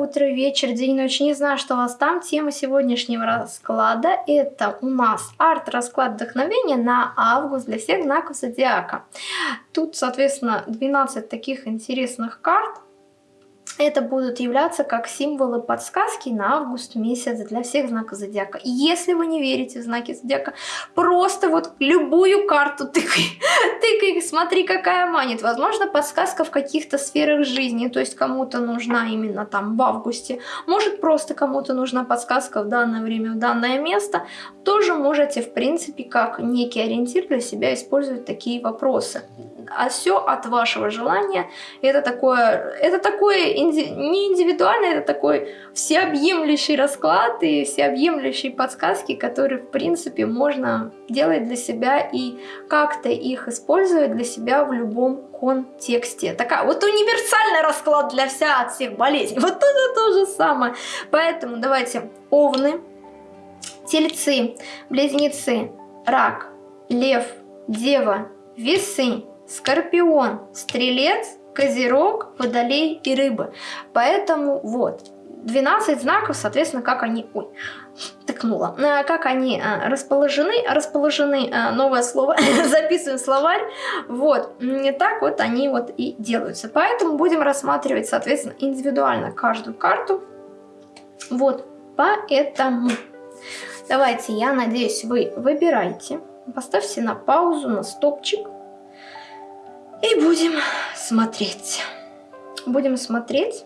утро, вечер, день, ночь. Не знаю, что у вас там. Тема сегодняшнего расклада – это у нас арт-расклад вдохновения на август для всех знаков зодиака. Тут, соответственно, 12 таких интересных карт – это будут являться как символы подсказки на август месяц для всех знаков зодиака. Если вы не верите в знаки зодиака, просто вот любую карту тыкай, тыкай, смотри, какая манит. Возможно, подсказка в каких-то сферах жизни, то есть кому-то нужна именно там в августе, может просто кому-то нужна подсказка в данное время, в данное место. Тоже можете, в принципе, как некий ориентир для себя использовать такие вопросы а все от вашего желания. Это такое, это такое инди, не индивидуально, это такой всеобъемлющий расклад и всеобъемлющие подсказки, которые, в принципе, можно делать для себя и как-то их использовать для себя в любом контексте. Такая вот универсальный расклад для вся от всех болезней. Вот это то же самое. Поэтому давайте овны, тельцы, близнецы, рак, лев, дева, весы, Скорпион, Стрелец, Козерог, Водолей и Рыбы. Поэтому вот, 12 знаков, соответственно, как они... Ой, тыкнула. Э, как они э, расположены, расположены, э, новое слово, записываем словарь, вот, не так вот они вот и делаются. Поэтому будем рассматривать, соответственно, индивидуально каждую карту, вот, поэтому давайте, я надеюсь, вы выбираете, поставьте на паузу, на стопчик, и будем смотреть. Будем смотреть.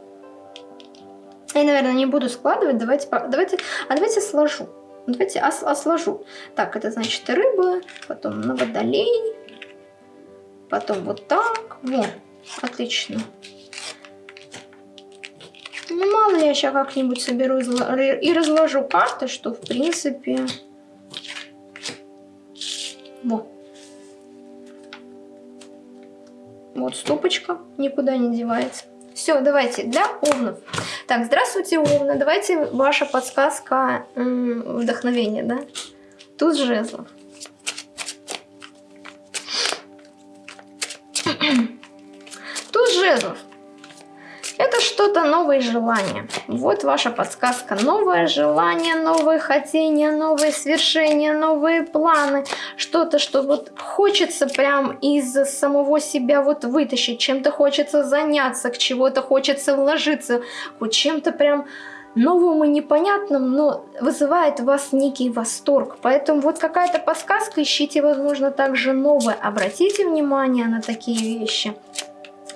Я, наверное, не буду складывать. Давайте, давайте, а давайте сложу. Давайте а, а сложу. Так, это значит рыбы, потом на водолей, потом вот так. Вот, отлично. Ну, мало я сейчас как-нибудь соберу и разложу карты, что, в принципе... Вот. Вот стопочка никуда не девается. Все, давайте, для овнов. Так, здравствуйте, овны. Давайте ваша подсказка вдохновения, да? Тут жезлов. Что-то новое желание. Вот ваша подсказка. Новое желание, новые хотения, новые свершения, новые планы. Что-то, что вот хочется прям из самого себя вот вытащить. Чем-то хочется заняться, к чего-то хочется вложиться. Вот чем-то прям новым и непонятным, но вызывает у вас некий восторг. Поэтому вот какая-то подсказка, ищите, возможно, также новое. Обратите внимание на такие вещи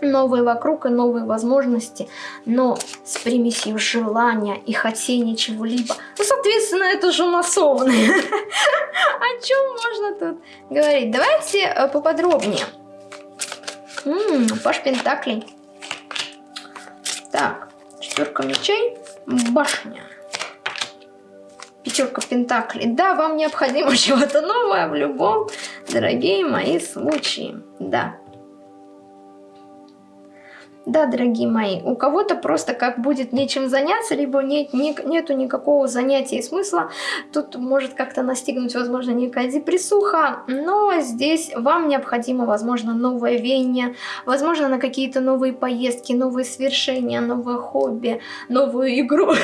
новые вокруг и новые возможности, но с примесью желания и хотения чего-либо. Ну, соответственно, это же массовные. О чем можно тут говорить? Давайте э, поподробнее. Паш Пентаклей. Так, четверка мечей, башня. Пятерка Пентаклей. Да, вам необходимо чего-то новое в любом, дорогие мои случаи. Да. Да, дорогие мои, у кого-то просто как будет нечем заняться, либо нет, не, нету никакого занятия и смысла. Тут может как-то настигнуть, возможно, некая депрессуха, но здесь вам необходимо, возможно, новое веяние, возможно, на какие-то новые поездки, новые свершения, новое хобби, новую игру.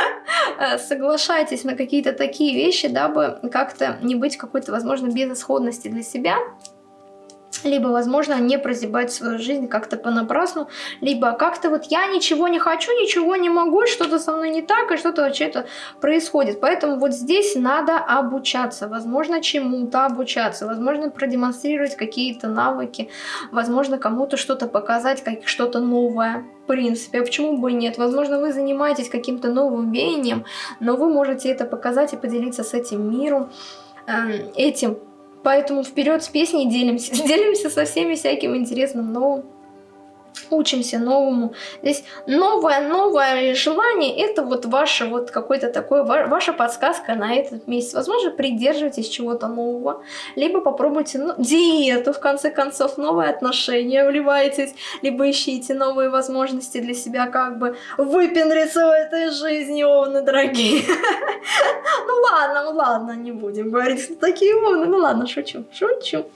Соглашайтесь на какие-то такие вещи, дабы как-то не быть какой-то, возможно, безысходности для себя либо, возможно, не прозябать свою жизнь как-то понапрасну, либо как-то вот я ничего не хочу, ничего не могу, что-то со мной не так, и что-то вообще-то происходит. Поэтому вот здесь надо обучаться, возможно, чему-то обучаться, возможно, продемонстрировать какие-то навыки, возможно, кому-то что-то показать, как что-то новое. В принципе, а почему бы и нет? Возможно, вы занимаетесь каким-то новым веянием, но вы можете это показать и поделиться с этим миром, эм, этим Поэтому вперед с песней делимся. Делимся со всеми всяким интересным новым учимся новому. Здесь новое, новое желание, это вот ваше вот какой-то такой, ваша подсказка на этот месяц. Возможно, придерживайтесь чего-то нового, либо попробуйте ну, диету, в конце концов, новые отношения, вливайтесь, либо ищите новые возможности для себя, как бы выпендриться в этой жизни, овны дорогие. Ну ладно, ну ладно, не будем говорить, такие овны, ну ладно, шучу, шучу.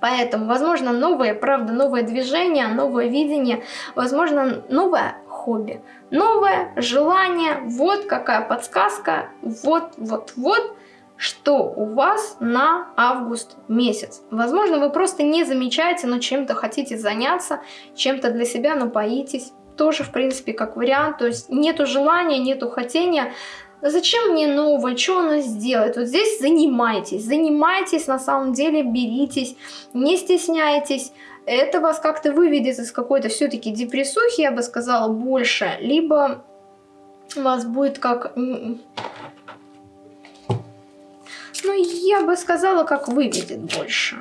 Поэтому, возможно, новые, правда, новое движение, новое видение, возможно, новое хобби, новое желание. Вот какая подсказка, вот, вот, вот, что у вас на август месяц. Возможно, вы просто не замечаете, но чем-то хотите заняться, чем-то для себя напоитесь. Тоже, в принципе, как вариант. То есть нету желания, нету хотения, Зачем мне новое? Что оно сделает? Вот здесь занимайтесь. Занимайтесь, на самом деле, беритесь, не стесняйтесь. Это вас как-то выведет из какой-то все-таки депрессухи, я бы сказала, больше. Либо вас будет как... Ну, я бы сказала, как выведет больше.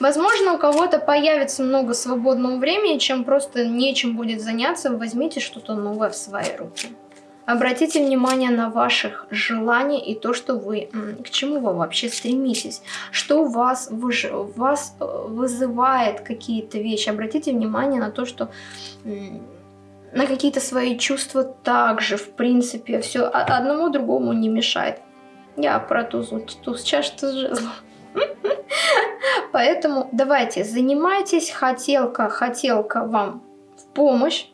Возможно, у кого-то появится много свободного времени, чем просто нечем будет заняться, возьмите что-то новое в свои руки. Обратите внимание на ваших желаний и то, что вы, к чему вы вообще стремитесь, что вас, выж, вас э, вызывает какие-то вещи. Обратите внимание на то, что на какие-то свои чувства также, в принципе, все одному другому не мешает. Я про туз, туз чаш, туз жезлов. Поэтому давайте, занимайтесь, хотелка, хотелка вам в помощь.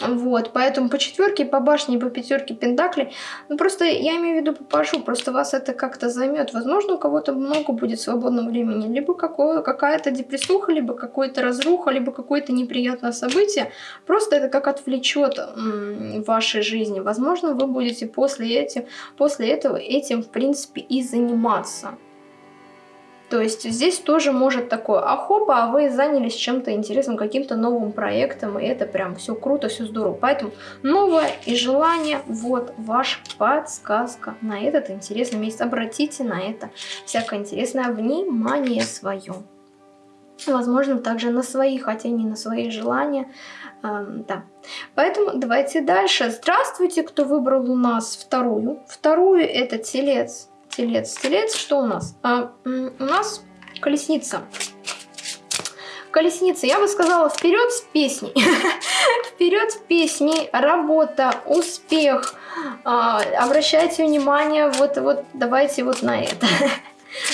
Вот, поэтому по четверке, по башне, по пятерке пентаклей, ну просто я имею в виду попашу, просто вас это как-то займет. Возможно, у кого-то много будет свободного времени, либо какая-то депрессуха, либо какой-то разруха, либо какое-то неприятное событие. Просто это как отвлечет вашей жизни. Возможно, вы будете после, этим, после этого этим, в принципе, и заниматься. То есть здесь тоже может такое, а хопа, а вы занялись чем-то интересным, каким-то новым проектом, и это прям все круто, все здорово. Поэтому новое и желание, вот ваша подсказка на этот интересный месяц. Обратите на это всякое интересное внимание свое. Возможно, также на свои хотения, на свои желания. Эм, да. Поэтому давайте дальше. Здравствуйте, кто выбрал у нас вторую. Вторую это телец телец. Телец, что у нас? А, у нас колесница. Колесница, я бы сказала, вперед с песней. вперед с песней, работа, успех. А, обращайте внимание, вот, вот давайте вот на это.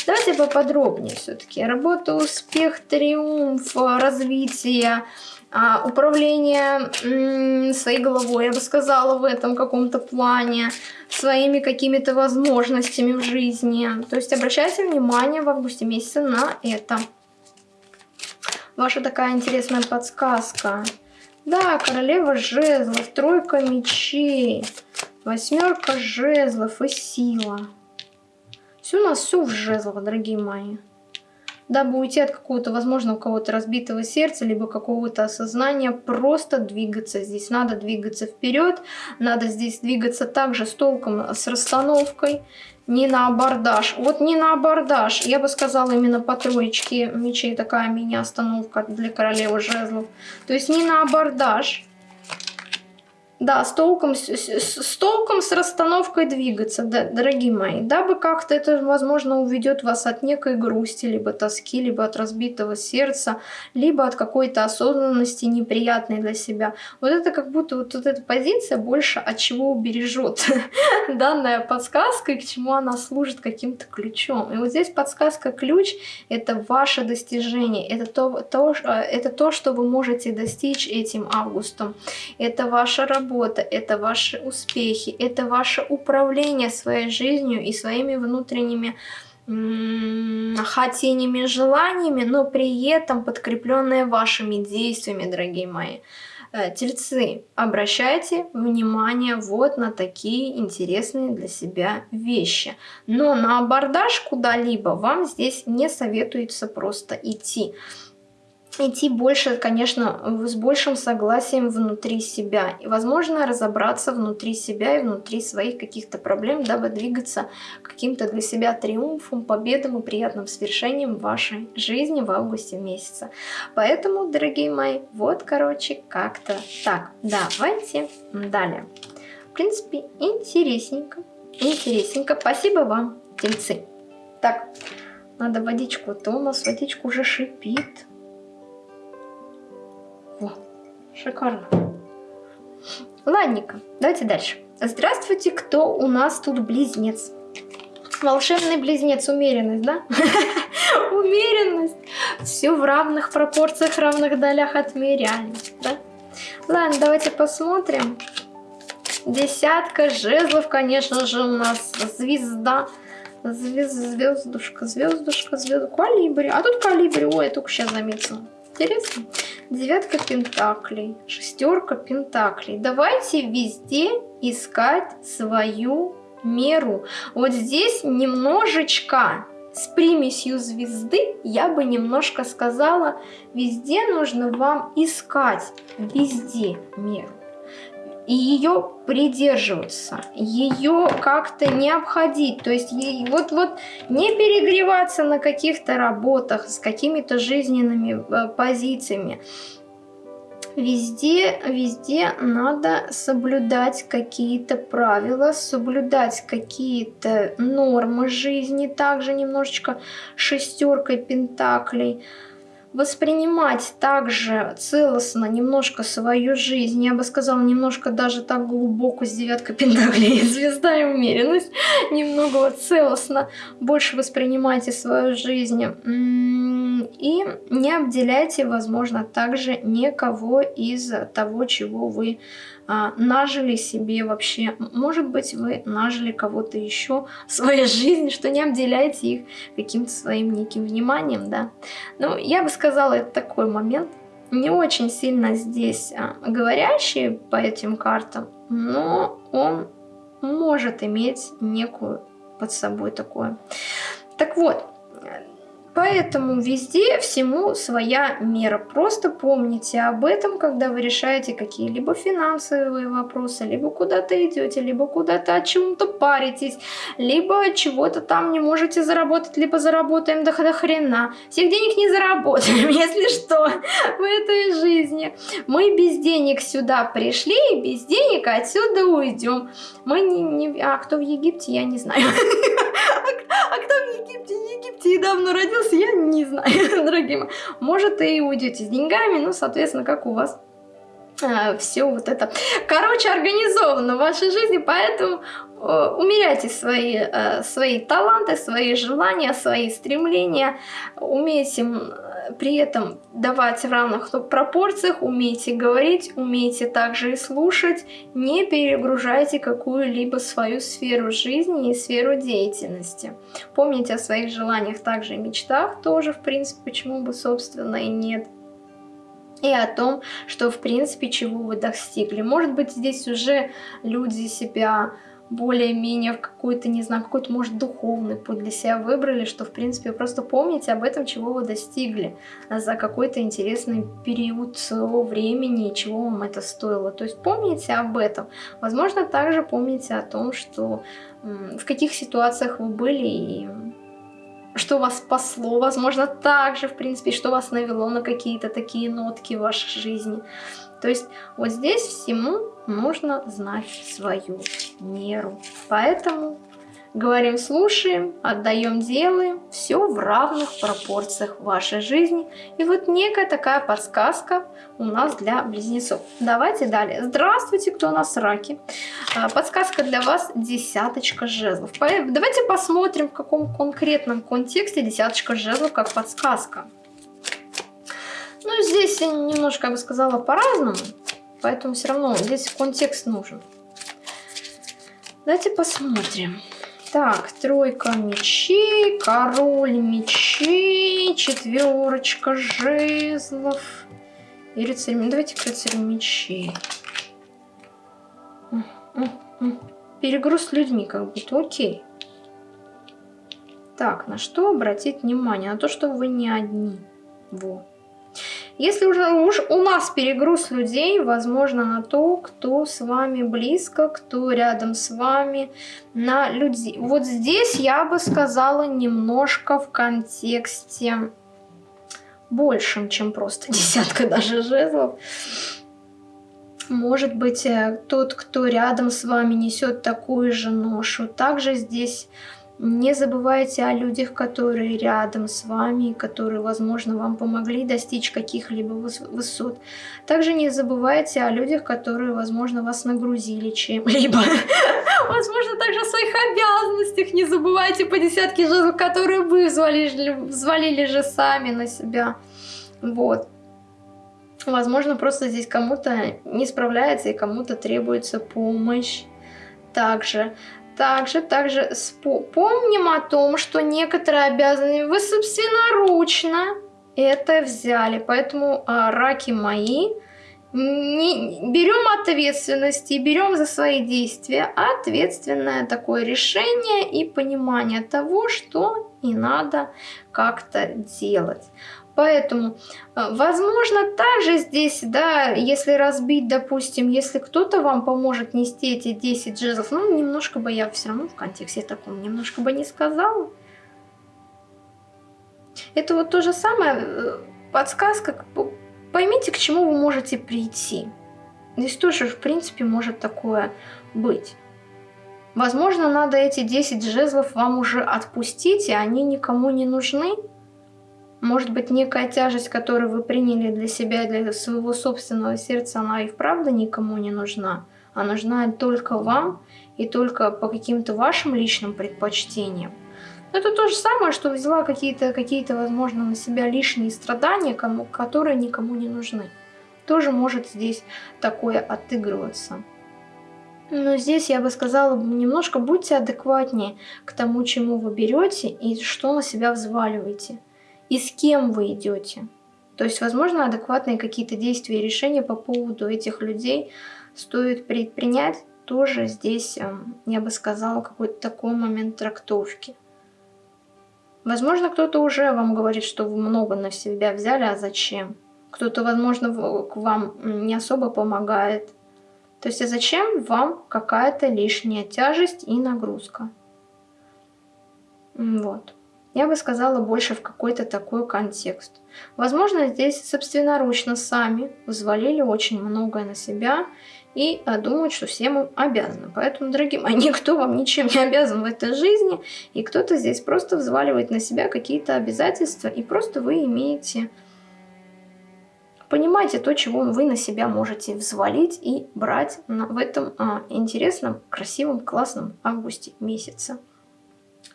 Давайте поподробнее все-таки. Работа, успех, триумф, развитие, а, управление своей головой, я бы сказала, в этом каком-то плане, своими какими-то возможностями в жизни. То есть обращайте внимание в августе месяце на это. Ваша такая интересная подсказка. Да, королева жезлов, тройка мечей, восьмерка жезлов и сила. Все у нас все в жезлах, дорогие мои дабы уйти от какого-то, возможно, у кого-то разбитого сердца, либо какого-то осознания, просто двигаться. Здесь надо двигаться вперед, надо здесь двигаться также с толком, с расстановкой, не на абордаж. Вот не на абордаж, я бы сказала именно по троечке мечей, такая мини-остановка для королевы жезлов. То есть не на абордаж, да, с толком, с, с, толком, с расстановкой двигаться, да, дорогие мои, дабы как-то это, возможно, уведет вас от некой грусти, либо тоски, либо от разбитого сердца, либо от какой-то осознанности неприятной для себя. Вот это как будто вот, вот эта позиция больше от чего убережет данная подсказка и к чему она служит каким-то ключом. И вот здесь подсказка-ключ — это ваше достижение, это то, то, э, это то, что вы можете достичь этим августом, это ваша работа, работа, это ваши успехи, это ваше управление своей жизнью и своими внутренними хотениями, желаниями, но при этом подкрепленные вашими действиями, дорогие мои. Э, тельцы, обращайте внимание вот на такие интересные для себя вещи. Но на абордаж куда-либо вам здесь не советуется просто идти идти больше, конечно, с большим согласием внутри себя. И, возможно, разобраться внутри себя и внутри своих каких-то проблем, дабы двигаться каким-то для себя триумфом, победам и приятным свершением вашей жизни в августе месяце. Поэтому, дорогие мои, вот, короче, как-то так. Давайте далее. В принципе, интересненько. Интересненько. Спасибо вам, тельцы. Так, надо водичку, а то у нас водичка уже шипит. Шикарно. Ладненько, давайте дальше. Здравствуйте, кто у нас тут близнец? Волшебный близнец, умеренность, да? Умеренность. Все в равных пропорциях, равных долях отмеряем, да? Ладно, давайте посмотрим. Десятка жезлов, конечно же, у нас звезда. Звезд, звездушка, звездушка, звезд, калибри. А тут калибри, ой, я только сейчас заметила. Интересно. Девятка пентаклей, шестерка пентаклей. Давайте везде искать свою меру. Вот здесь немножечко с примесью звезды, я бы немножко сказала, везде нужно вам искать, везде меру. И ее придерживаться, ее как-то не обходить, то есть вот, вот не перегреваться на каких-то работах с какими-то жизненными э, позициями, Везде, везде надо соблюдать какие-то правила, соблюдать какие-то нормы жизни, также немножечко шестеркой пентаклей воспринимать также целостно немножко свою жизнь, я бы сказала, немножко даже так глубоко с девяткой пентаклей, звезда и умеренность, немного вот целостно больше воспринимайте свою жизнь. И не обделяйте, возможно, также никого из того, чего вы нажили себе вообще, может быть, вы нажили кого-то еще в своей жизни, что не обделяете их каким-то своим неким вниманием, да. Ну, я бы сказала, это такой момент, не очень сильно здесь а, говорящий по этим картам, но он может иметь некую под собой такое. Так вот, Поэтому везде всему своя мера. Просто помните об этом, когда вы решаете какие-либо финансовые вопросы, либо куда-то идете, либо куда-то о чем-то паритесь, либо чего-то там не можете заработать, либо заработаем до, до хрена. Всех денег не заработаем, если что, в этой жизни. Мы без денег сюда пришли, и без денег отсюда уйдем. Мы не, не... А кто в Египте, я не знаю. Египте недавно родился, я не знаю, дорогие мои. Может, и уйдете с деньгами, ну, соответственно, как у вас а, все вот это, короче, организовано в вашей жизни, поэтому э, умеряйте свои, э, свои таланты, свои желания, свои стремления, умейте при этом давать в равных пропорциях, умейте говорить, умейте также и слушать, не перегружайте какую-либо свою сферу жизни и сферу деятельности. Помните о своих желаниях, также и мечтах тоже, в принципе, почему бы, собственно, и нет и о том, что в принципе чего вы достигли. Может быть здесь уже люди себя более-менее в какой-то, не знаю, какой-то, может, духовный путь для себя выбрали, что, в принципе, просто помните об этом, чего вы достигли за какой-то интересный период своего времени и чего вам это стоило. То есть помните об этом. Возможно, также помните о том, что в каких ситуациях вы были и что вас спасло, возможно, также, в принципе, что вас навело на какие-то такие нотки в вашей жизни. То есть вот здесь всему нужно знать свою меру. Поэтому говорим, слушаем, отдаем, делаем. Все в равных пропорциях вашей жизни. И вот некая такая подсказка у нас для близнецов. Давайте далее. Здравствуйте, кто у нас раки. А, подсказка для вас десяточка жезлов. Давайте посмотрим, в каком конкретном контексте десяточка жезлов как подсказка. Ну, здесь немножко, я бы сказала, по-разному. Поэтому все равно здесь контекст нужен. Давайте посмотрим. Так, тройка мечей, король мечей, четверочка жезлов и рыцарь. Давайте к мечей. Перегруз людьми как будто, окей. Так, на что обратить внимание? На то, что вы не одни. Вот. Если уже уж у нас перегруз людей, возможно, на то, кто с вами близко, кто рядом с вами, на людей. Вот здесь я бы сказала немножко в контексте большим, чем просто десятка даже жезлов. Может быть, э, тот, кто рядом с вами несет такую же ношу. Также здесь не забывайте о людях, которые рядом с вами, которые, возможно, вам помогли достичь каких-либо высот. Также не забывайте о людях, которые, возможно, вас нагрузили чем-либо. Возможно, также о своих обязанностях не забывайте по десятке жезлов, которые вы взвалили, взвалили же сами на себя. Вот. Возможно, просто здесь кому-то не справляется и кому-то требуется помощь. Также, также, также помним о том, что некоторые обязанности вы собственноручно это взяли. Поэтому, а, раки мои, не, берем ответственность и берем за свои действия ответственное такое решение и понимание того, что не надо как-то делать. Поэтому, э, возможно, также здесь, да, если разбить, допустим, если кто-то вам поможет нести эти 10 джезов, ну, немножко бы я все равно в контексте таком, немножко бы не сказала. Это вот то же самое, э, подсказка, поймите, к чему вы можете прийти. Здесь тоже, в принципе, может такое быть. Возможно, надо эти 10 жезлов вам уже отпустить, и они никому не нужны. Может быть, некая тяжесть, которую вы приняли для себя, для своего собственного сердца, она и вправду никому не нужна, а нужна только вам и только по каким-то вашим личным предпочтениям. Это то же самое, что взяла какие-то, какие, -то, возможно, на себя лишние страдания, кому, которые никому не нужны. Тоже может здесь такое отыгрываться. Но здесь я бы сказала, немножко будьте адекватнее к тому, чему вы берете и что на себя взваливаете и с кем вы идете. То есть, возможно, адекватные какие-то действия и решения по поводу этих людей стоит предпринять тоже здесь, эм, я бы сказала, какой-то такой момент трактовки. Возможно, кто-то уже вам говорит, что вы много на себя взяли, а зачем? Кто-то, возможно, к вам не особо помогает. То есть, а зачем вам какая-то лишняя тяжесть и нагрузка? Вот я бы сказала больше в какой-то такой контекст. Возможно, здесь собственноручно сами взвалили очень многое на себя и а, думают, что всем им обязаны. Поэтому, дорогие мои, никто вам ничем не обязан в этой жизни, и кто-то здесь просто взваливает на себя какие-то обязательства, и просто вы имеете... Понимаете то, чего вы на себя можете взвалить и брать в этом а, интересном, красивом, классном августе месяце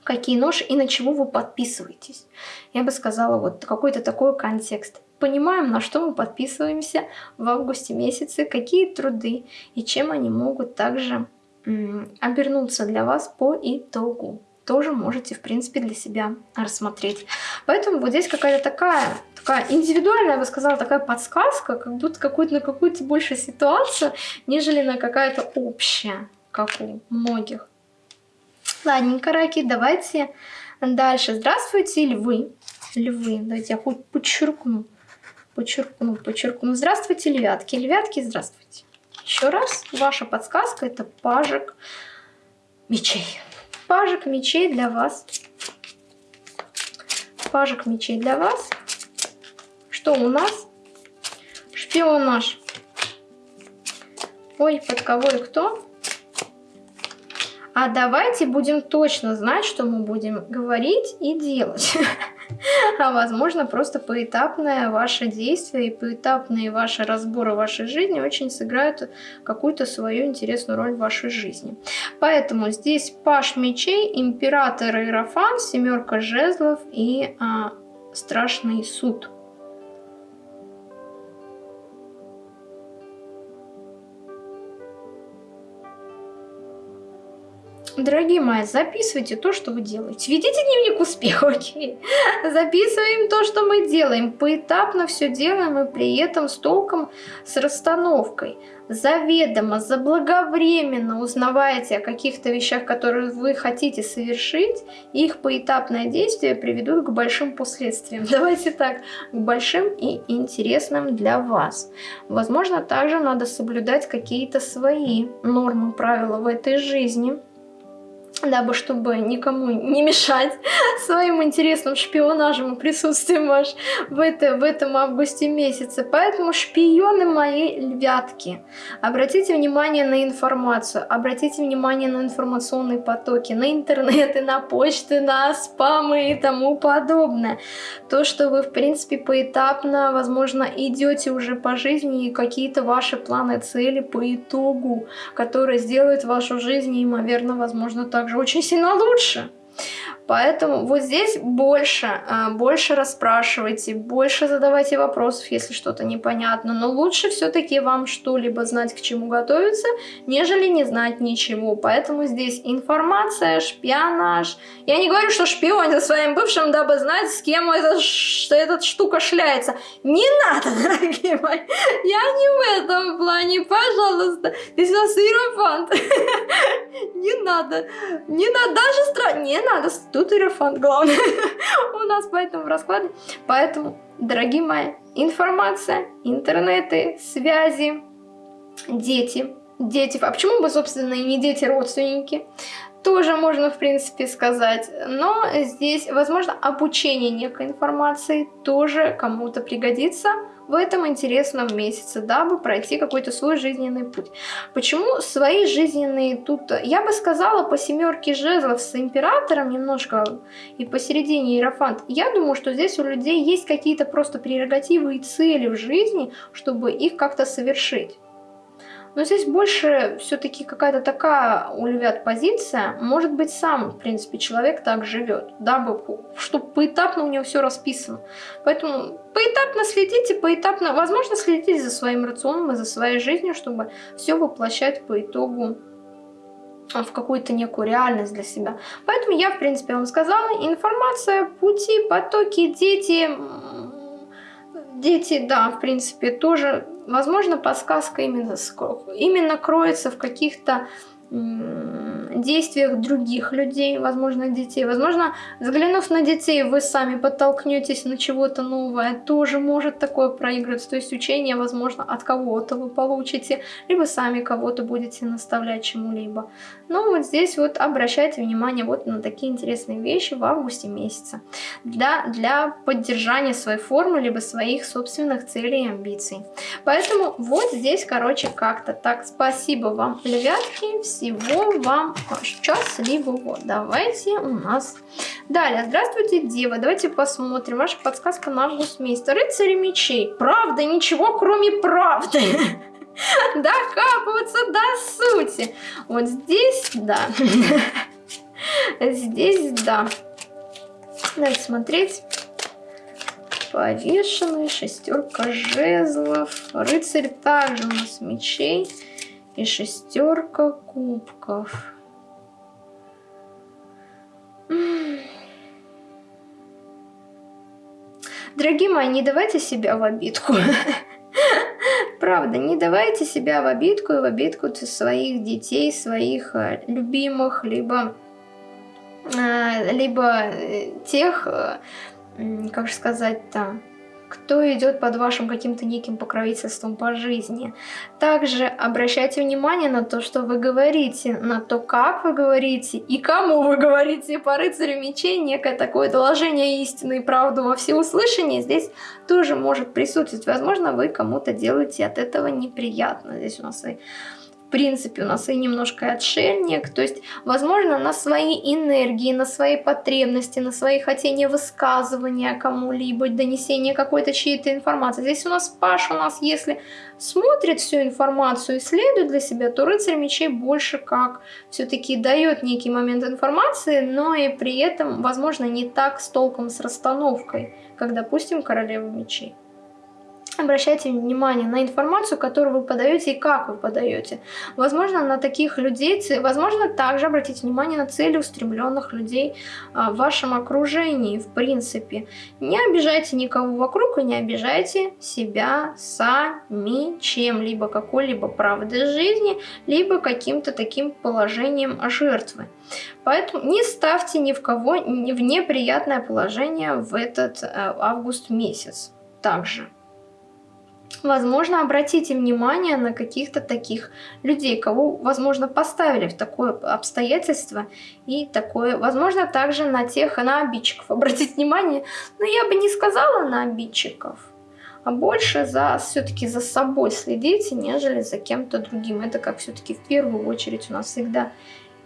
какие нож и на чего вы подписываетесь. Я бы сказала, вот какой-то такой контекст. Понимаем, на что мы подписываемся в августе месяце, какие труды и чем они могут также обернуться для вас по итогу. Тоже можете, в принципе, для себя рассмотреть. Поэтому вот здесь какая-то такая, такая индивидуальная, я бы сказала, такая подсказка, как будто какую-то на какую-то больше ситуацию, нежели на какая-то общая, как у многих. Ладненько, раки, давайте дальше. Здравствуйте, львы. Львы, давайте я хоть подчеркну. Подчеркну, подчеркну. Здравствуйте, львятки. Львятки, здравствуйте. Еще раз, ваша подсказка это пажик мечей. Пажик мечей для вас. Пажик мечей для вас. Что у нас? Шпион наш. Ой, под кого и кто? А давайте будем точно знать, что мы будем говорить и делать. А возможно, просто поэтапное ваше действие и поэтапные ваши разборы вашей жизни очень сыграют какую-то свою интересную роль в вашей жизни. Поэтому здесь паш мечей, император Иерофан, семерка жезлов и а, страшный суд. Дорогие мои, записывайте то, что вы делаете. Ведите дневник успеха, окей? Записываем то, что мы делаем. Поэтапно все делаем и при этом с толком, с расстановкой. Заведомо, заблаговременно узнавайте о каких-то вещах, которые вы хотите совершить. Их поэтапное действие приведут к большим последствиям. Давайте так, к большим и интересным для вас. Возможно, также надо соблюдать какие-то свои нормы, правила в этой жизни дабы чтобы никому не мешать своим интересным шпионажем и присутствием ваш в, это, в этом августе месяце. Поэтому шпионы мои львятки, обратите внимание на информацию, обратите внимание на информационные потоки, на интернеты, на почты, на спамы и тому подобное. То, что вы в принципе поэтапно, возможно, идете уже по жизни и какие-то ваши планы, цели по итогу, которые сделают вашу жизнь неимоверно, возможно, также же очень сильно лучше. Поэтому вот здесь больше, а, больше расспрашивайте, больше задавайте вопросов, если что-то непонятно. Но лучше все-таки вам что-либо знать, к чему готовиться, нежели не знать ничего. Поэтому здесь информация, шпионаж. Я не говорю, что шпион за своим бывшим, дабы знать, с кем эта, что эта штука шляется. Не надо, дорогие мои. Я не в этом плане, пожалуйста. Здесь у нас иерофант. Не надо. Не надо, даже страх. Не надо Тут Иерофант главное у нас поэтому в раскладе. Поэтому, дорогие мои, информация, интернеты, связи, дети. Дети, а почему бы, собственно, и не дети, родственники? Тоже можно, в принципе, сказать. Но здесь, возможно, обучение некой информации тоже кому-то пригодится в этом интересном месяце, дабы пройти какой-то свой жизненный путь. Почему свои жизненные тут, я бы сказала, по семерке жезлов с императором немножко и посередине иерофант, я думаю, что здесь у людей есть какие-то просто прерогативы и цели в жизни, чтобы их как-то совершить. Но здесь больше все-таки какая-то такая у львят позиция. Может быть, сам, в принципе, человек так живет, дабы, чтобы поэтапно у него все расписано. Поэтому поэтапно следите, поэтапно, возможно, следите за своим рационом и за своей жизнью, чтобы все воплощать по итогу в какую-то некую реальность для себя. Поэтому я, в принципе, вам сказала, информация, пути, потоки, дети, дети, да, в принципе, тоже Возможно, подсказка именно, именно кроется в каких-то действиях других людей, возможно, детей. Возможно, взглянув на детей, вы сами подтолкнетесь на чего-то новое. Тоже может такое проигрываться. То есть учение, возможно, от кого-то вы получите, либо сами кого-то будете наставлять чему-либо. Но вот здесь вот обращайте внимание вот на такие интересные вещи в августе месяце. Для, для поддержания своей формы, либо своих собственных целей и амбиций. Поэтому вот здесь, короче, как-то так. Спасибо вам, львятки. Всего вам счастливого. Давайте у нас... Далее, здравствуйте, Дева. Давайте посмотрим. Ваша подсказка на месяц. Рыцари мечей. Правда, ничего кроме правды. Докапываться до сути. Вот здесь, да. Здесь, да. Давайте смотреть. Повешенный, шестерка жезлов. Рыцарь также у нас мечей. И шестерка кубков. Дорогие мои, не давайте себя в обидку. Правда, не давайте себя в обидку и в обидку своих детей, своих э, любимых, либо, э, либо э, тех, как же сказать-то, кто идет под вашим каким-то неким покровительством по жизни. Также обращайте внимание на то, что вы говорите, на то, как вы говорите и кому вы говорите. По рыцарю мечей некое такое доложение истины и правды во всеуслышание здесь тоже может присутствовать. Возможно, вы кому-то делаете от этого неприятно. Здесь у нас и принципе, у нас и немножко отшельник. То есть, возможно, на свои энергии, на свои потребности, на свои хотения высказывания кому-либо, донесения какой-то чьей-то информации. Здесь у нас Паш, у нас если смотрит всю информацию, исследует для себя, то рыцарь мечей больше как все-таки дает некий момент информации, но и при этом, возможно, не так с толком с расстановкой, как, допустим, королева мечей. Обращайте внимание на информацию, которую вы подаете и как вы подаете. Возможно, на таких людей, возможно, также обратите внимание на цели устремленных людей а, в вашем окружении, в принципе. Не обижайте никого вокруг и не обижайте себя сами чем-либо, какой-либо правдой жизни, либо каким-то таким положением жертвы. Поэтому не ставьте ни в кого в неприятное положение в этот э, август месяц. Также. Возможно, обратите внимание на каких-то таких людей, кого, возможно, поставили в такое обстоятельство и такое, возможно, также на тех, на обидчиков. Обратить внимание, но я бы не сказала на обидчиков, а больше за все-таки за собой следите, нежели за кем-то другим. Это как все-таки в первую очередь у нас всегда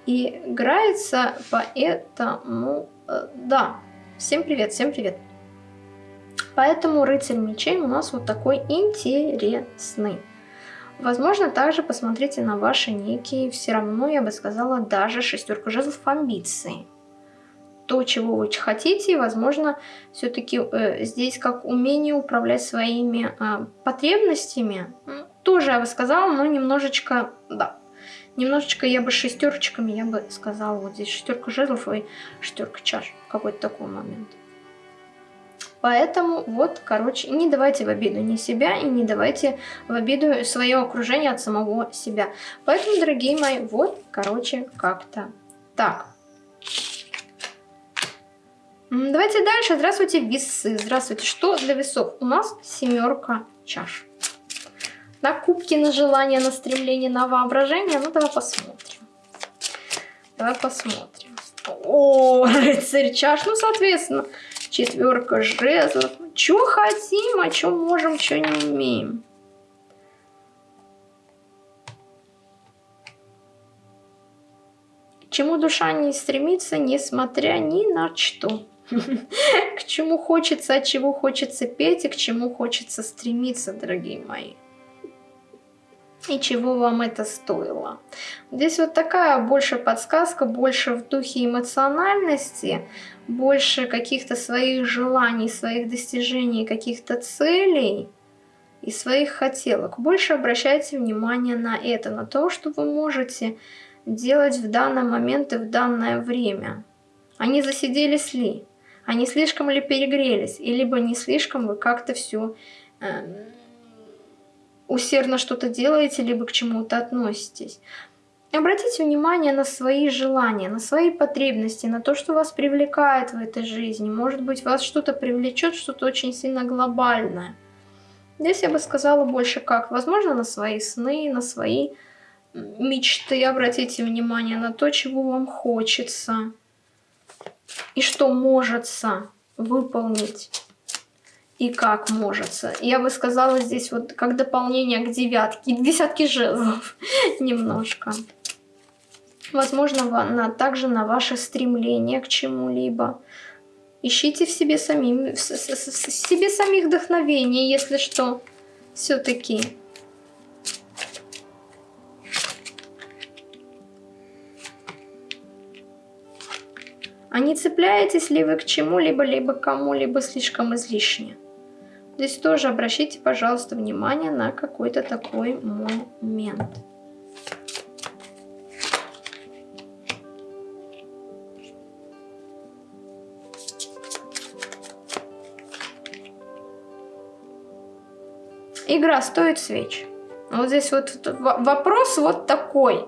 играется, поэтому, э, да, всем привет, всем привет. Поэтому рыцарь мечей у нас вот такой интересный. Возможно, также посмотрите на ваши некие, все равно, я бы сказала, даже шестерку жезлов амбиции. То, чего вы хотите, возможно, все-таки э, здесь как умение управлять своими э, потребностями. Тоже, я бы сказала, но немножечко, да, немножечко я бы шестерочками, я бы сказала, вот здесь шестерка жезлов и шестерка чаш. Какой-то такой момент. Поэтому вот, короче, не давайте в обиду ни себя и не давайте в обиду свое окружение от самого себя. Поэтому, дорогие мои, вот, короче, как-то так. Давайте дальше. Здравствуйте, весы. Здравствуйте. Что для весов? У нас семерка чаш. На кубки, на желание, на стремление, на воображение. Ну, давай посмотрим. Давай посмотрим. О, рыцарь чаш. Ну, соответственно, четверка жезлов. Что хотим, а что можем, что не умеем. К чему душа не стремится, несмотря ни на что. К чему хочется, от чего хочется петь и к чему хочется стремиться, дорогие мои. И чего вам это стоило. Здесь вот такая больше подсказка, больше в духе эмоциональности, больше каких-то своих желаний, своих достижений, каких-то целей и своих хотелок. Больше обращайте внимание на это, на то, что вы можете делать в данный момент и в данное время. Они засиделись ли? Они слишком ли перегрелись? И либо не слишком вы как-то все эм, усердно что-то делаете, либо к чему-то относитесь. Обратите внимание на свои желания, на свои потребности, на то, что вас привлекает в этой жизни. Может быть, вас что-то привлечет, что-то очень сильно глобальное. Здесь я бы сказала больше как. Возможно, на свои сны, на свои мечты. Обратите внимание на то, чего вам хочется. И что может выполнить и как может. Я бы сказала здесь вот как дополнение к девятке, к десятке жезлов немножко. Возможно, на, также на ваше стремление к чему-либо. Ищите в себе, самим, в, себе самих вдохновение, если что, все-таки. А не цепляетесь ли вы к чему-либо, либо кому-либо слишком излишне? Здесь тоже обращайте, пожалуйста, внимание на какой-то такой момент. Игра стоит свеч. Вот здесь вот вопрос вот такой.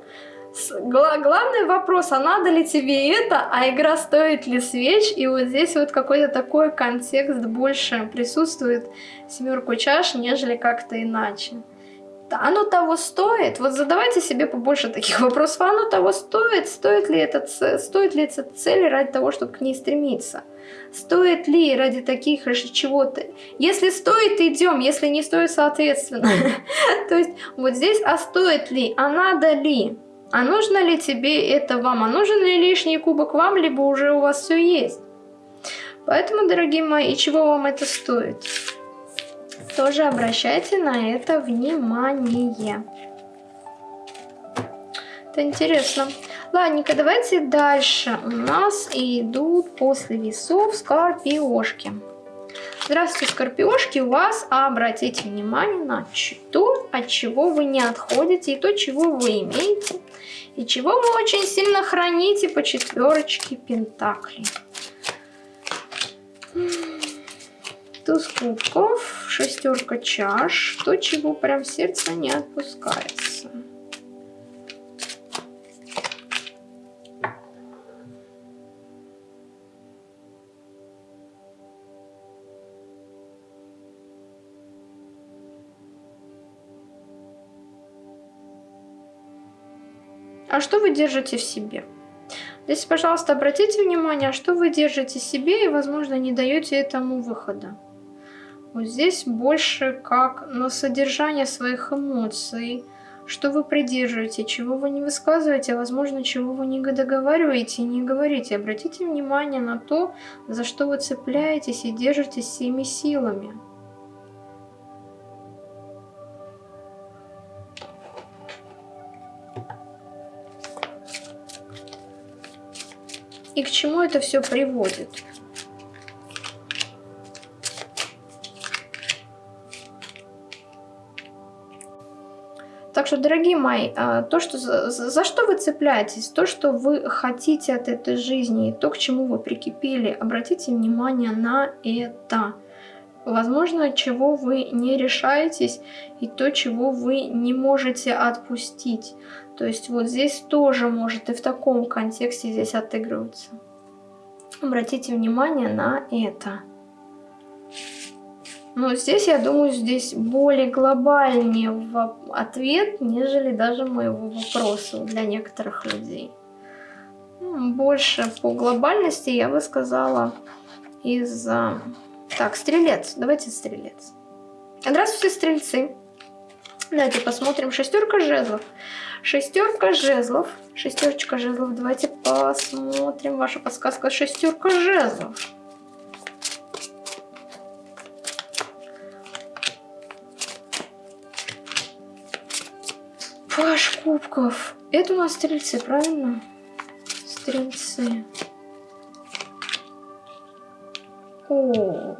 Главный вопрос, а надо ли тебе это, а игра стоит ли свеч? И вот здесь вот какой-то такой контекст больше присутствует семерку чаш, нежели как-то иначе. Оно того стоит? Вот задавайте себе побольше таких вопросов. Оно того стоит? Стоит ли, это, стоит ли эта цель ради того, чтобы к ней стремиться? Стоит ли ради таких чего-то? Если стоит, идем. Если не стоит, соответственно. То есть вот здесь, а стоит ли? А надо ли? А нужно ли тебе это вам? А нужен ли лишний кубок вам, либо уже у вас все есть? Поэтому, дорогие мои, и чего вам это стоит? Тоже обращайте на это внимание. Это интересно. Ладненько, давайте дальше. У нас идут после весов скорпиошки. Здравствуйте, скорпиошки, у вас, обратите внимание на то, от чего вы не отходите, и то, чего вы имеете, и чего вы очень сильно храните по четверочке пентаклей. Туз кубков, шестерка чаш, то, чего прям сердце не отпускается. А что вы держите в себе? Здесь, пожалуйста, обратите внимание, что вы держите себе и, возможно, не даете этому выхода. Вот здесь больше как на содержание своих эмоций, что вы придерживаете, чего вы не высказываете, а возможно, чего вы не договариваете и не говорите. Обратите внимание на то, за что вы цепляетесь и держитесь всеми силами. И к чему это все приводит? Так что, дорогие мои, а, то, что, за, за что вы цепляетесь, то, что вы хотите от этой жизни, то, к чему вы прикипели, обратите внимание на это. Возможно, чего вы не решаетесь, и то, чего вы не можете отпустить. То есть вот здесь тоже может и в таком контексте здесь отыгрываться. Обратите внимание на это. Но здесь, я думаю, здесь более глобальнее ответ, нежели даже моего вопроса для некоторых людей. Больше по глобальности я бы сказала из-за... Так, стрелец. Давайте стрелец. Здравствуйте, стрельцы. Давайте посмотрим. Шестерка жезлов. Шестерка жезлов. Шестерочка жезлов. Давайте посмотрим. Ваша подсказка. Шестерка жезлов. Паш кубков. Это у нас стрельцы, правильно? Стрельцы. О,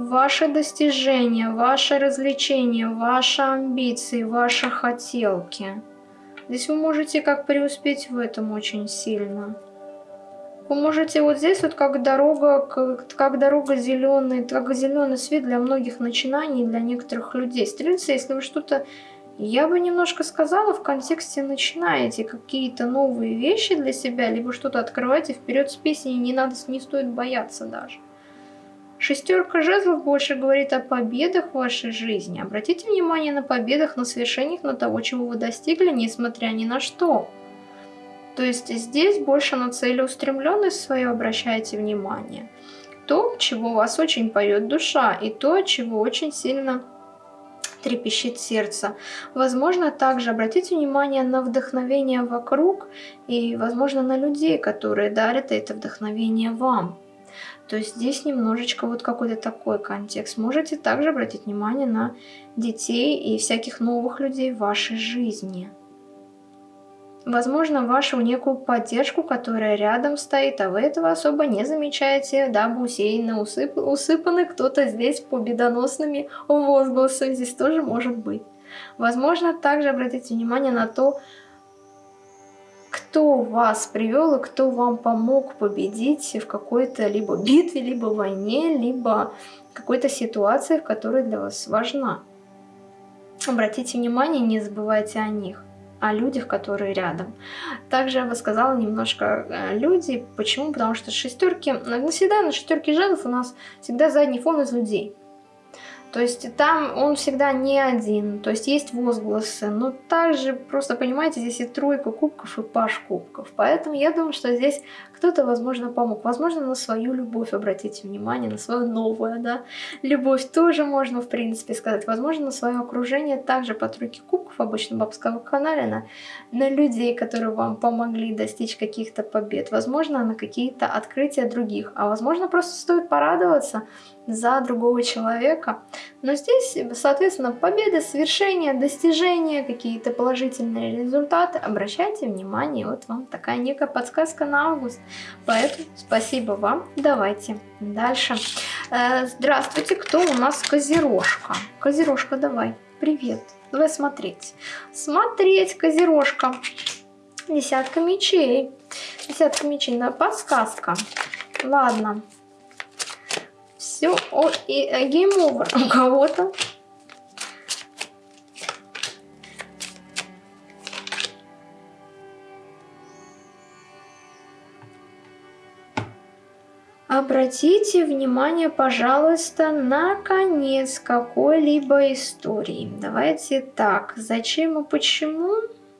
ваши достижения, ваши развлечения, ваши амбиции, ваши хотелки. Здесь вы можете как преуспеть в этом очень сильно. Вы можете вот здесь вот как дорога, как, как дорога зеленый, как зеленый свет для многих начинаний, для некоторых людей. Стрельцы, если вы что-то я бы немножко сказала в контексте начинаете какие-то новые вещи для себя, либо что-то открываете вперед с песней, не надо, не стоит бояться даже. Шестерка жезлов больше говорит о победах в вашей жизни. Обратите внимание на победах, на свершениях, на того, чего вы достигли, несмотря ни на что. То есть здесь больше на целеустремленность свою обращайте внимание. То, чего вас очень поет душа, и то, чего очень сильно трепещет сердце. Возможно, также обратите внимание на вдохновение вокруг и, возможно, на людей, которые дарят это вдохновение вам. То есть здесь немножечко вот какой-то такой контекст. Можете также обратить внимание на детей и всяких новых людей в вашей жизни возможно, вашу некую поддержку, которая рядом стоит, а вы этого особо не замечаете, дабы усеянно усып... усыпаны кто-то здесь победоносными возгласами, здесь тоже может быть. Возможно, также обратите внимание на то, кто вас привел и кто вам помог победить в какой-то либо битве, либо войне, либо какой-то ситуации, в которой для вас важна. Обратите внимание, не забывайте о них о людях, которые рядом. Также я бы сказала немножко э, люди. Почему? Потому что шестерки, всегда на шестерке жезлов у нас всегда задний фон из людей. То есть там он всегда не один, то есть есть возгласы, но также просто понимаете, здесь и тройка кубков, и паш кубков. Поэтому я думаю, что здесь кто-то, возможно, помог. Возможно, на свою любовь обратите внимание, на свою новую, да, любовь тоже можно, в принципе, сказать. Возможно, на свое окружение также по тройке кубков, обычно бабского канала, на, на людей, которые вам помогли достичь каких-то побед. Возможно, на какие-то открытия других. А возможно, просто стоит порадоваться, за другого человека. Но здесь, соответственно, победы, свершения, достижения, какие-то положительные результаты. Обращайте внимание, вот вам такая некая подсказка на август. Поэтому спасибо вам. Давайте дальше. Э, здравствуйте, кто у нас Козерожка? Козерожка, давай, привет. Давай смотреть. Смотреть, Козерожка. Десятка мечей. Десятка мечей, на подсказка. Ладно, все, о, и э, гейм овер у кого-то. Обратите внимание, пожалуйста, на конец какой-либо истории. Давайте так, зачем и почему?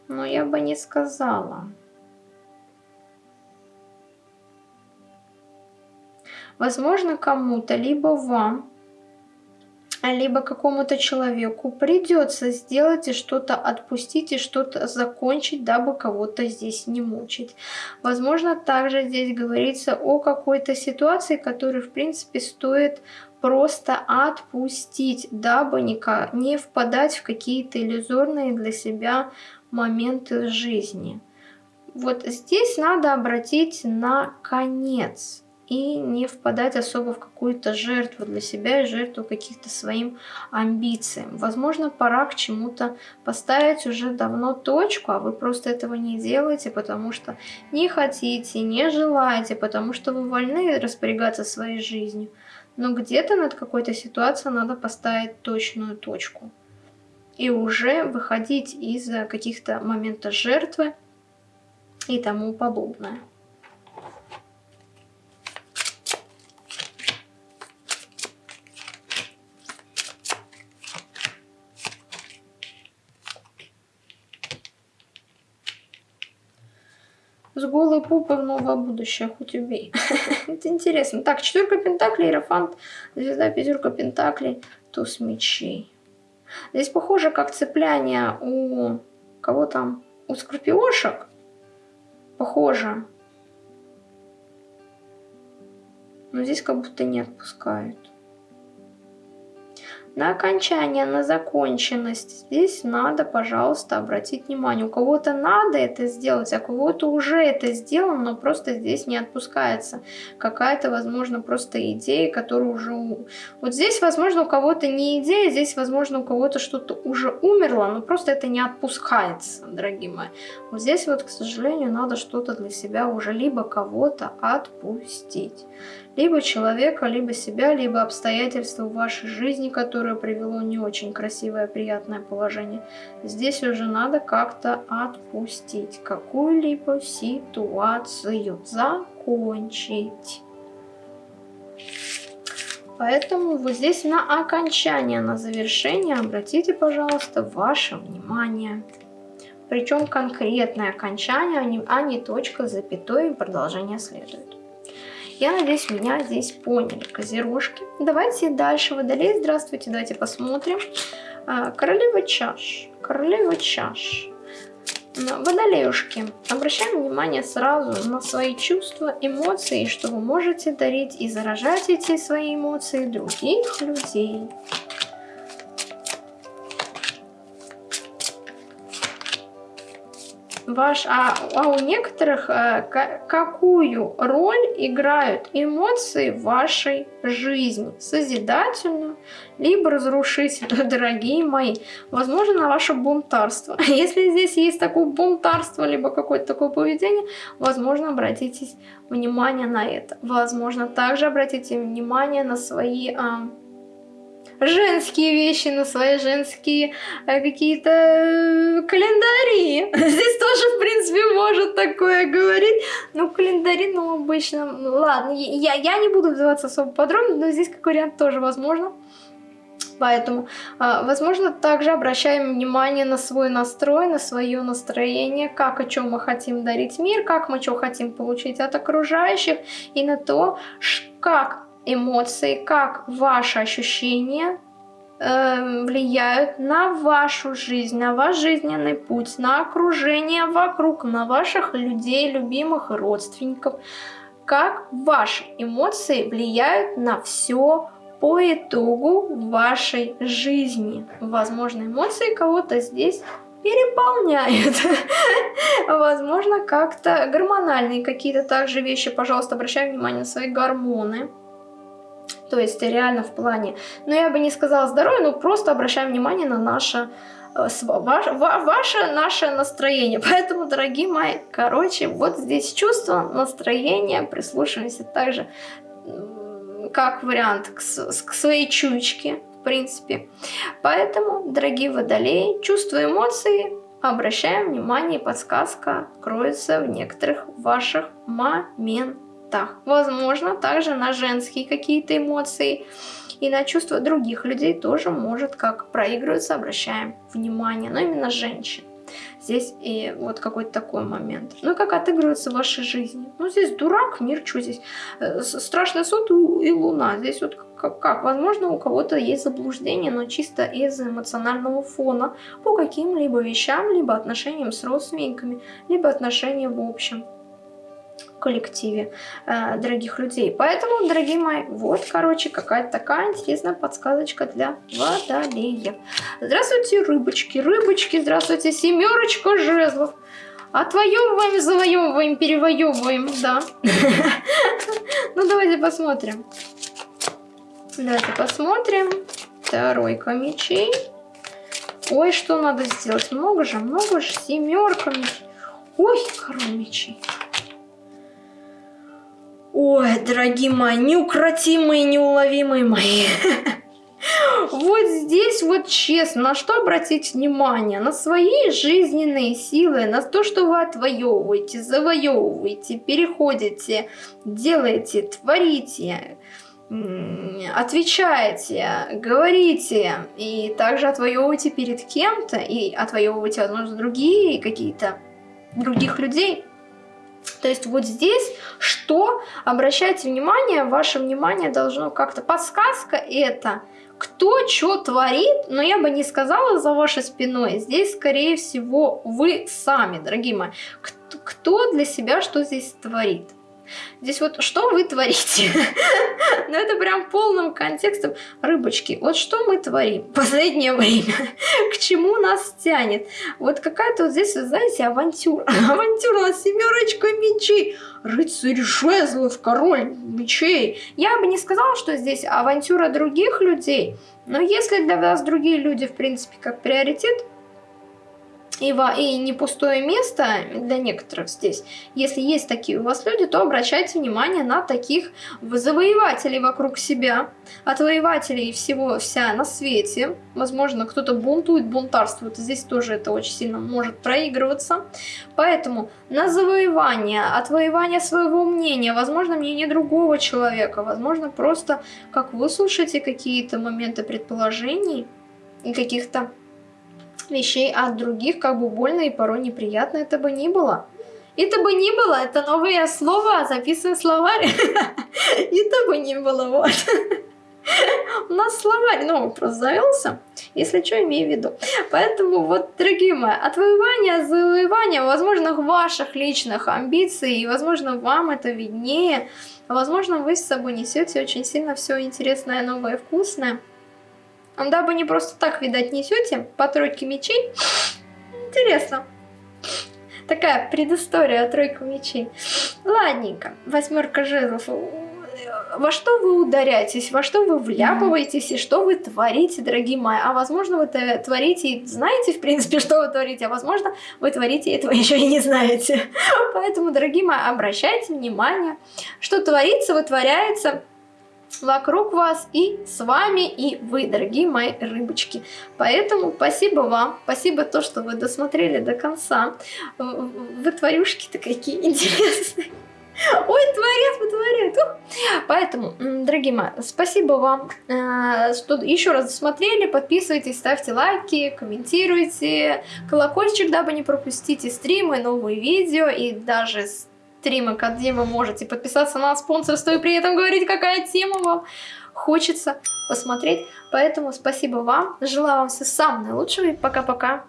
Но я бы не сказала. Возможно, кому-то, либо вам, либо какому-то человеку придется сделать и что-то отпустить, и что-то закончить, дабы кого-то здесь не мучить. Возможно, также здесь говорится о какой-то ситуации, которую, в принципе, стоит просто отпустить, дабы не, впадать в какие-то иллюзорные для себя моменты жизни. Вот здесь надо обратить на конец и не впадать особо в какую-то жертву для себя и жертву каких-то своим амбициям. Возможно, пора к чему-то поставить уже давно точку, а вы просто этого не делаете, потому что не хотите, не желаете, потому что вы вольны распорягаться своей жизнью. Но где-то над какой-то ситуацией надо поставить точную точку. И уже выходить из каких-то моментов жертвы и тому подобное. С голой попой в новое будущее, хоть убей. Это интересно. Так, четверка пентаклей, иерофант, звезда, пятерка пентаклей, туз мечей. Здесь похоже, как цепляние у кого там? У скорпиошек. Похоже. Но здесь как будто не отпускают на окончание, на законченность. Здесь надо, пожалуйста, обратить внимание. У кого-то надо это сделать, а у кого-то уже это сделано, но просто здесь не отпускается. Какая-то, возможно, просто идея, которая уже... Вот здесь, возможно, у кого-то не идея, здесь, возможно, у кого-то что-то уже умерло, но просто это не отпускается, дорогие мои. Вот здесь вот, к сожалению, надо что-то для себя уже либо кого-то отпустить либо человека, либо себя, либо обстоятельства в вашей жизни, которое привело не очень красивое, приятное положение. Здесь уже надо как-то отпустить какую-либо ситуацию, закончить. Поэтому вот здесь на окончание, на завершение обратите, пожалуйста, ваше внимание. Причем конкретное окончание, а не а точка, запятой и продолжение следует. Я надеюсь, меня здесь поняли, козерожки. Давайте дальше водолей. Здравствуйте, давайте посмотрим. А, королева чаш. Королева чаш. Водолеюшки, обращаем внимание сразу на свои чувства, эмоции, что вы можете дарить и заражать эти свои эмоции других людей. Ваш, а, а у некоторых а, какую роль играют эмоции в вашей жизни? Созидательную, либо разрушительную, дорогие мои. Возможно, ваше бунтарство. Если здесь есть такое бунтарство, либо какое-то такое поведение, возможно, обратите внимание на это. Возможно, также обратите внимание на свои... А, женские вещи, на свои женские э, какие-то э, календари. Здесь тоже, в принципе, может такое говорить. Ну, календари, ну, обычно... Ну, ладно, я, я не буду вдаваться особо подробно, но здесь как вариант тоже возможно. Поэтому, э, возможно, также обращаем внимание на свой настрой, на свое настроение, как, о чем мы хотим дарить мир, как мы что хотим получить от окружающих, и на то, как эмоции, как ваши ощущения э, влияют на вашу жизнь, на ваш жизненный путь, на окружение вокруг, на ваших людей, любимых родственников. Как ваши эмоции влияют на все по итогу вашей жизни. Возможно, эмоции кого-то здесь переполняют. Возможно, как-то гормональные какие-то также вещи. Пожалуйста, обращаем внимание на свои гормоны то есть реально в плане, ну я бы не сказала здоровье, но просто обращаем внимание на наше э, ваше, ваше наше настроение. Поэтому, дорогие мои, короче, вот здесь чувство, настроение, прислушиваемся также как вариант к, к своей чуечке, в принципе. Поэтому, дорогие водолеи, чувства эмоции обращаем внимание, подсказка кроется в некоторых ваших моментах моментах. Возможно, также на женские какие-то эмоции и на чувства других людей тоже может как проигрываться, обращаем внимание, но именно женщин. Здесь и вот какой-то такой момент. Ну, как отыгрывается в вашей жизни. Ну, здесь дурак, мир, что здесь? Э, страшный суд и луна. Здесь вот как, как? Возможно, у кого-то есть заблуждение, но чисто из эмоционального фона по каким-либо вещам, либо отношениям с родственниками, либо отношениям в общем коллективе э, дорогих людей. Поэтому, дорогие мои, вот, короче, какая-то такая интересная подсказочка для водолеев. Здравствуйте, рыбочки, рыбочки, здравствуйте, семерочка жезлов. Отвоевываем, завоевываем, перевоевываем, да. Ну, давайте посмотрим. Давайте посмотрим. Тройка мечей. Ой, что надо сделать? Много же, много же. Семерка мечей. Ой, король мечей. Ой, дорогие мои, неукротимые, неуловимые мои. Вот здесь вот честно, на что обратить внимание? На свои жизненные силы, на то, что вы отвоевываете, завоевываете, переходите, делаете, творите, отвечаете, говорите и также отвоевываете перед кем-то и отвоевываете, возможно, другие какие-то других людей. То есть вот здесь что? Обращайте внимание, ваше внимание должно как-то... Подсказка это кто что творит, но я бы не сказала за вашей спиной. Здесь, скорее всего, вы сами, дорогие мои. Кто, для себя что здесь творит? Здесь вот что вы творите? ну это прям полным контекстом. Рыбочки, вот что мы творим в последнее время? К чему нас тянет? Вот какая-то вот здесь, знаете, авантюра. авантюра с семерочкой мечей. Рыцарь жезлов, король мечей. Я бы не сказала, что здесь авантюра других людей. Но если для вас другие люди, в принципе, как приоритет, и, и не пустое место для некоторых здесь. Если есть такие у вас люди, то обращайте внимание на таких завоевателей вокруг себя. Отвоевателей всего вся на свете. Возможно, кто-то бунтует, бунтарствует. Здесь тоже это очень сильно может проигрываться. Поэтому на завоевание, отвоевание своего мнения, возможно, мнение другого человека, возможно, просто как вы слушаете какие-то моменты предположений и каких-то вещей от других, как бы больно и порой неприятно это бы ни было. Это бы ни было, это новое слово, записываем словарь. Это бы ни было, вот. У нас словарь новый просто завелся, если что, имею в виду. Поэтому вот, дорогие мои, отвоевание, завоевание, возможно, ваших личных амбиций, и, возможно, вам это виднее. Возможно, вы с собой несете очень сильно все интересное, новое, вкусное. Дабы не просто так, видать, несете по тройке мечей. Интересно. Такая предыстория тройка мечей. Ладненько. Восьмерка жезлов. Во что вы ударяетесь, во что вы вляпываетесь и что вы творите, дорогие мои. А возможно, вы творите и знаете, в принципе, что вы творите, а возможно, вы творите этого еще и не знаете. Поэтому, дорогие мои, обращайте внимание, что творится, вытворяется вокруг вас и с вами, и вы, дорогие мои рыбочки. Поэтому спасибо вам, спасибо то, что вы досмотрели до конца. Вы тварюшки-то какие интересные. Ой, творец, творец. Поэтому, дорогие мои, спасибо вам, э, что еще раз досмотрели. Подписывайтесь, ставьте лайки, комментируйте. Колокольчик, дабы не пропустить и стримы, новые видео и даже стримы, где вы можете подписаться на спонсорство и при этом говорить, какая тема вам хочется посмотреть. Поэтому спасибо вам, желаю вам всего самого наилучшего и пока-пока.